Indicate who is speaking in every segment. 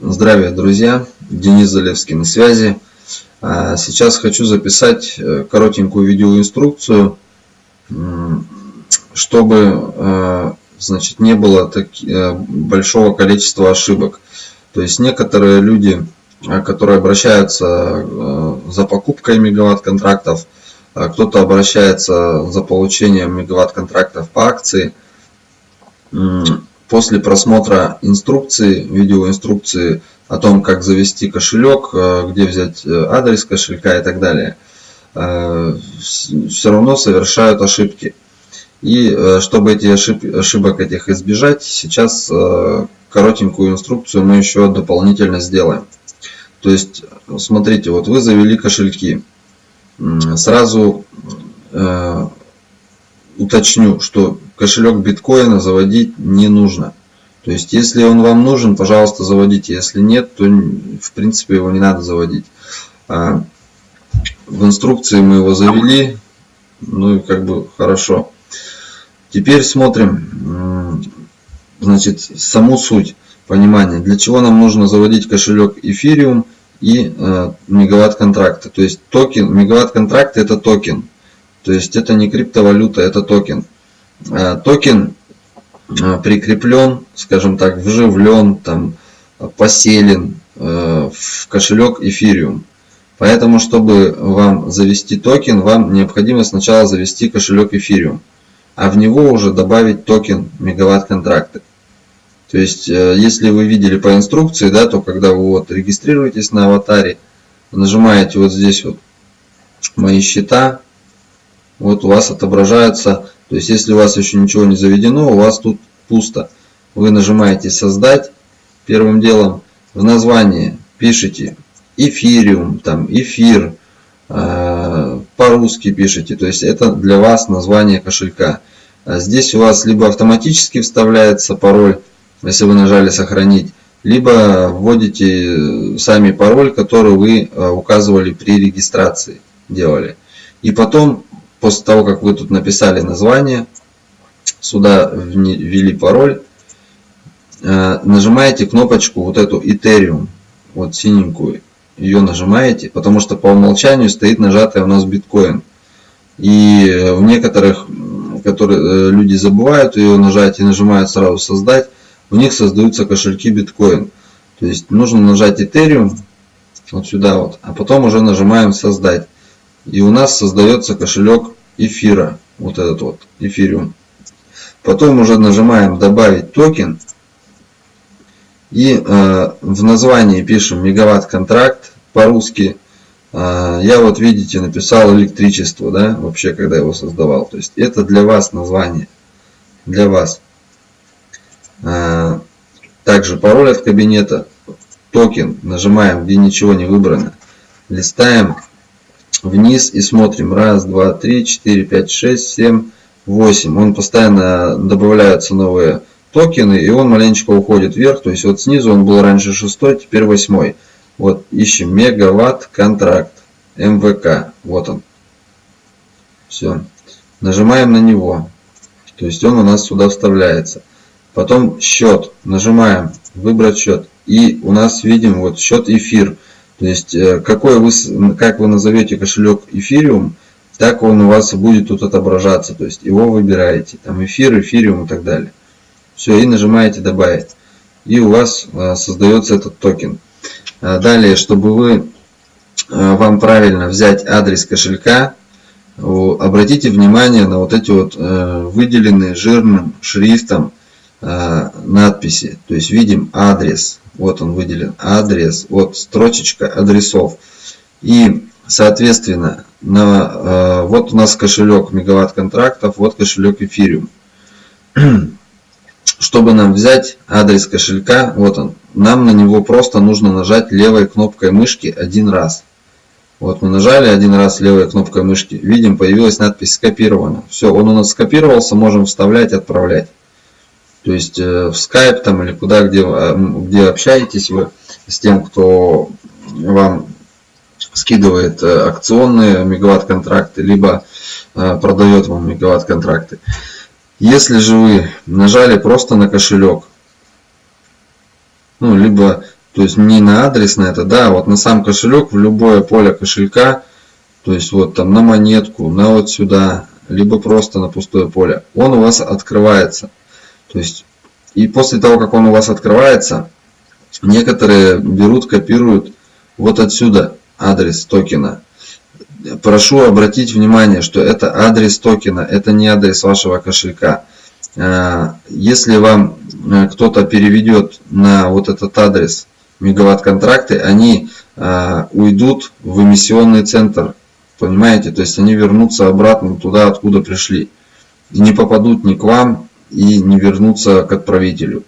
Speaker 1: Здравия, друзья! Денис Залевский на связи. А, сейчас хочу записать э, коротенькую видеоинструкцию, чтобы э, значит, не было так, э, большого количества ошибок. То есть некоторые люди, которые обращаются за покупкой мегаватт-контрактов, кто-то обращается за получением мегаватт-контрактов по акции, после просмотра инструкции, видеоинструкции о том, как завести кошелек, э, где взять э, адрес кошелька и так далее, э, все равно совершают ошибки. И чтобы эти ошибок этих избежать, сейчас коротенькую инструкцию мы еще дополнительно сделаем. То есть, смотрите, вот вы завели кошельки. Сразу уточню, что кошелек биткоина заводить не нужно. То есть, если он вам нужен, пожалуйста, заводите. Если нет, то в принципе его не надо заводить. А, в инструкции мы его завели, ну и как бы хорошо. Теперь смотрим, значит, саму суть понимания. Для чего нам нужно заводить кошелек Ethereum и э, мегаватт контракта. То есть токен, мегаватт контракт это токен. То есть это не криптовалюта, это токен. Э, токен э, прикреплен, скажем так, вживлен, там, поселен э, в кошелек Ethereum. Поэтому, чтобы вам завести токен, вам необходимо сначала завести кошелек Ethereum, а в него уже добавить токен мегаватт контракты. То есть, если вы видели по инструкции, да, то когда вы вот регистрируетесь на аватаре, нажимаете вот здесь вот мои счета, вот у вас отображается, то есть если у вас еще ничего не заведено, у вас тут пусто. Вы нажимаете создать первым делом, в названии пишите эфириум, там эфир, э, по-русски пишите, то есть это для вас название кошелька. А здесь у вас либо автоматически вставляется пароль, если вы нажали сохранить, либо вводите сами пароль, который вы э, указывали при регистрации, делали. И потом после того, как вы тут написали название, сюда ввели пароль, э, нажимаете кнопочку вот эту Ethereum, вот синенькую, ее нажимаете, потому что по умолчанию стоит нажатая у нас биткоин. И в некоторых, которые э, люди забывают ее нажать и нажимают сразу создать, у них создаются кошельки биткоин. То есть нужно нажать Ethereum, вот сюда вот, а потом уже нажимаем создать и у нас создается кошелек эфира, вот этот вот эфириум. Потом уже нажимаем добавить токен и э, в названии пишем мегаватт контракт по-русски. Э, я вот видите написал электричество, да, вообще когда его создавал. То есть это для вас название, для вас. Э, также пароль от кабинета, токен, нажимаем где ничего не выбрано, листаем вниз и смотрим. Раз, два, три, четыре, пять, шесть, семь, восемь. Он постоянно добавляются новые токены, и он маленечко уходит вверх. То есть вот снизу он был раньше шестой, теперь восьмой. Вот ищем мегаватт контракт МВК. Вот он. Все. Нажимаем на него. То есть он у нас сюда вставляется. Потом счет. Нажимаем выбрать счет. И у нас видим вот счет эфир. То есть, э, какой вы, как вы назовете кошелек эфириум, так он у вас будет тут отображаться. То есть, его выбираете. Там эфир, эфириум и так далее. Все, и нажимаете добавить. И у вас э, создается этот токен. А далее, чтобы вы, э, вам правильно взять адрес кошелька, обратите внимание на вот эти вот выделенные жирным шрифтом надписи. То есть видим адрес. Вот он выделен. Адрес. Вот строчечка адресов. И соответственно на, э, вот у нас кошелек мегаватт контрактов. Вот кошелек эфириум. Чтобы нам взять адрес кошелька, вот он, нам на него просто нужно нажать левой кнопкой мышки один раз. Вот мы нажали один раз левой кнопкой мышки, видим, появилась надпись скопировано. Все, он у нас скопировался, можем вставлять, отправлять. То есть э, в Skype там или куда, где, э, где общаетесь вы с тем, кто вам скидывает э, акционные мегаватт-контракты, либо продает вам мегаватт-контракты. Если же вы нажали просто на кошелек, ну, либо то есть не на адрес на это, да, вот на сам кошелек, в любое поле кошелька, то есть вот там на монетку, на вот сюда, либо просто на пустое поле, он у вас открывается. То есть, и после того, как он у вас открывается, некоторые берут, копируют вот отсюда адрес токена. Прошу обратить внимание, что это адрес токена, это не адрес вашего кошелька. Э, если вам э, кто-то переведет на вот этот адрес мегаватт контракты, они э, уйдут в эмиссионный центр. Понимаете? То есть они вернутся обратно туда, откуда пришли. И не попадут ни к вам, и не вернутся к отправителю.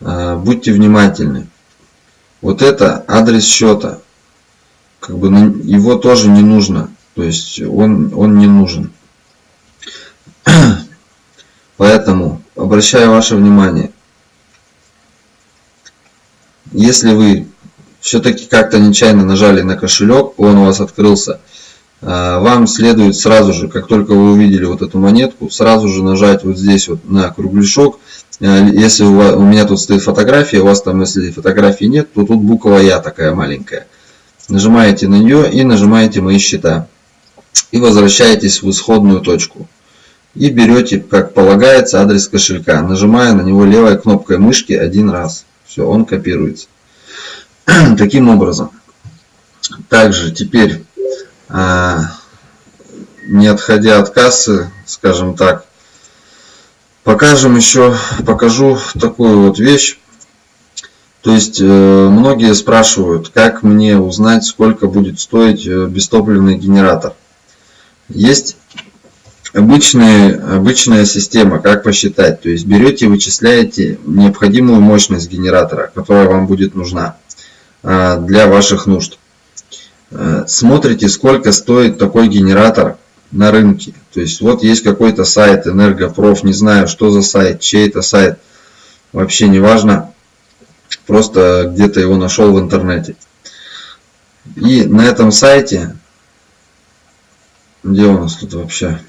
Speaker 1: Будьте внимательны. Вот это адрес счета. Как бы его тоже не нужно. То есть он, он не нужен. Поэтому обращаю ваше внимание, если вы все-таки как-то нечаянно нажали на кошелек, он у вас открылся, а, вам следует сразу же, как только вы увидели вот эту монетку, сразу же нажать вот здесь вот на кругляшок. А, если у, вас, у меня тут стоит фотография, у вас там, если фотографии нет, то тут буква Я такая маленькая. Нажимаете на нее и нажимаете «Мои счета». И возвращаетесь в исходную точку и берете, как полагается, адрес кошелька, нажимая на него левой кнопкой мышки один раз. Все, он копируется. Таким образом. Также теперь, а, не отходя от кассы, скажем так, покажем еще, покажу такую вот вещь. То есть э, многие спрашивают, как мне узнать, сколько будет стоить э, бестопливный генератор. Есть обычная, обычная система, как посчитать. То есть берете вычисляете необходимую мощность генератора, которая вам будет нужна а, для ваших нужд. А, смотрите, сколько стоит такой генератор на рынке. То есть вот есть какой-то сайт Энергопроф, не знаю, что за сайт, чей это сайт, вообще не важно. Просто где-то его нашел в интернете. И на этом сайте, где у нас тут вообще?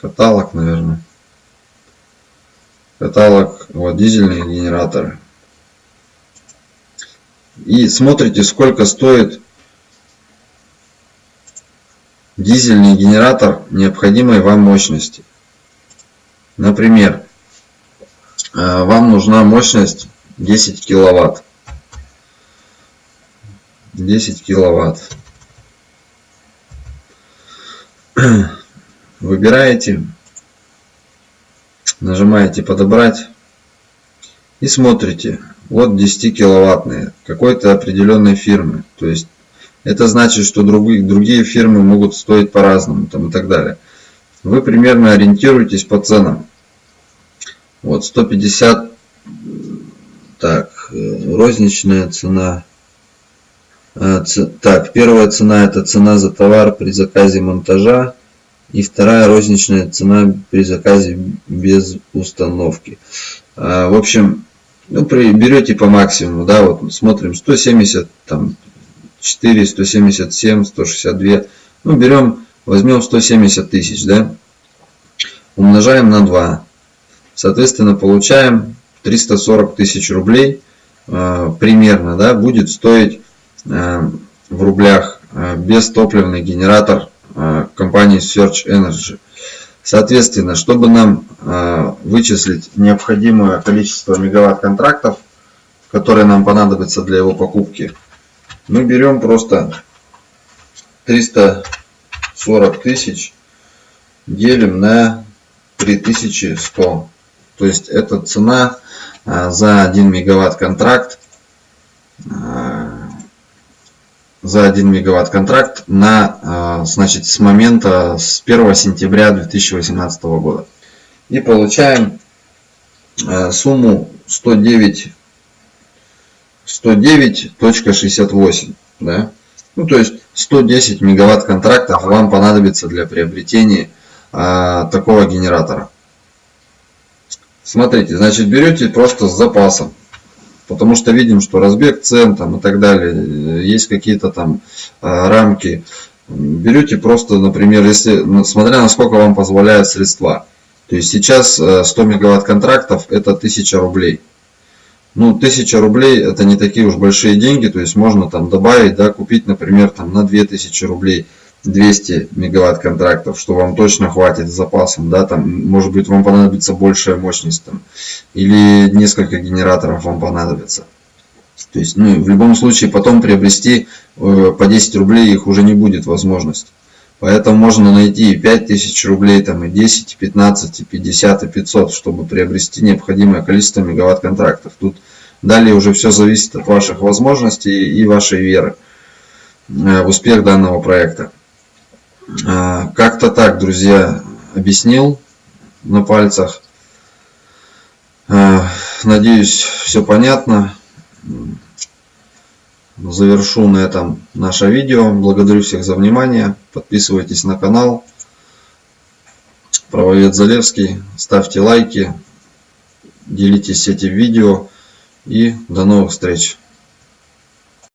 Speaker 1: каталог, наверное. Каталог, вот дизельные генераторы. И смотрите, сколько стоит дизельный генератор необходимой вам мощности. Например, э, вам нужна мощность 10 киловатт. 10 киловатт. выбираете, нажимаете подобрать и смотрите. Вот 10 киловаттные какой-то определенной фирмы. То есть это значит, что другие, другие фирмы могут стоить по-разному там и так далее. Вы примерно ориентируетесь по ценам. Вот 150, так, э, розничная цена. А, так, первая цена это цена за товар при заказе монтажа и вторая розничная цена при заказе без установки. А, в общем, ну, при, берете по максимуму, да, вот смотрим 170, там 4, 177, 162, ну берем, возьмем 170 тысяч, да, умножаем на 2, соответственно получаем 340 тысяч рублей, э, примерно, да, будет стоить э, в рублях э, бестопливный генератор Э, компании Search Energy. Соответственно, чтобы нам э, вычислить необходимое количество мегаватт контрактов, которые нам понадобятся для его покупки, мы берем просто 340 тысяч, делим на 3100. То есть это цена э, за 1 мегаватт контракт за 1 мегаватт контракт на, а, значит, с момента с 1 сентября 2018 года. И получаем а, сумму 109 109.68 да? ну то есть 110 мегаватт контрактов вам понадобится для приобретения а, такого генератора смотрите значит берете просто с запасом потому что видим, что разбег цен там и так далее, есть какие-то там а, рамки. Берете просто, например, если, ну, смотря на сколько вам позволяют средства. То есть сейчас 100 э, мегаватт контрактов это 1000 рублей. Ну, 1000 рублей это не такие уж большие деньги, то есть можно там добавить, да, купить, например, там на 2000 рублей 200 мегаватт контрактов, что вам точно хватит с запасом, да, там, может быть, вам понадобится большая мощность, там, или несколько генераторов вам понадобится. То есть, ну, в любом случае, потом приобрести э, по 10 рублей их уже не будет возможности. Поэтому можно найти и 5000 рублей, там, и 10, и 15, и 50, и 500, чтобы приобрести необходимое количество мегаватт контрактов. Тут далее уже все зависит от ваших возможностей и вашей веры э, в успех данного проекта. Э, как-то так, друзья, объяснил на пальцах. Э, надеюсь, все понятно. Завершу на этом наше видео. Благодарю всех за внимание. Подписывайтесь на канал. Правовед Залевский. Ставьте лайки. Делитесь этим видео. И до новых встреч.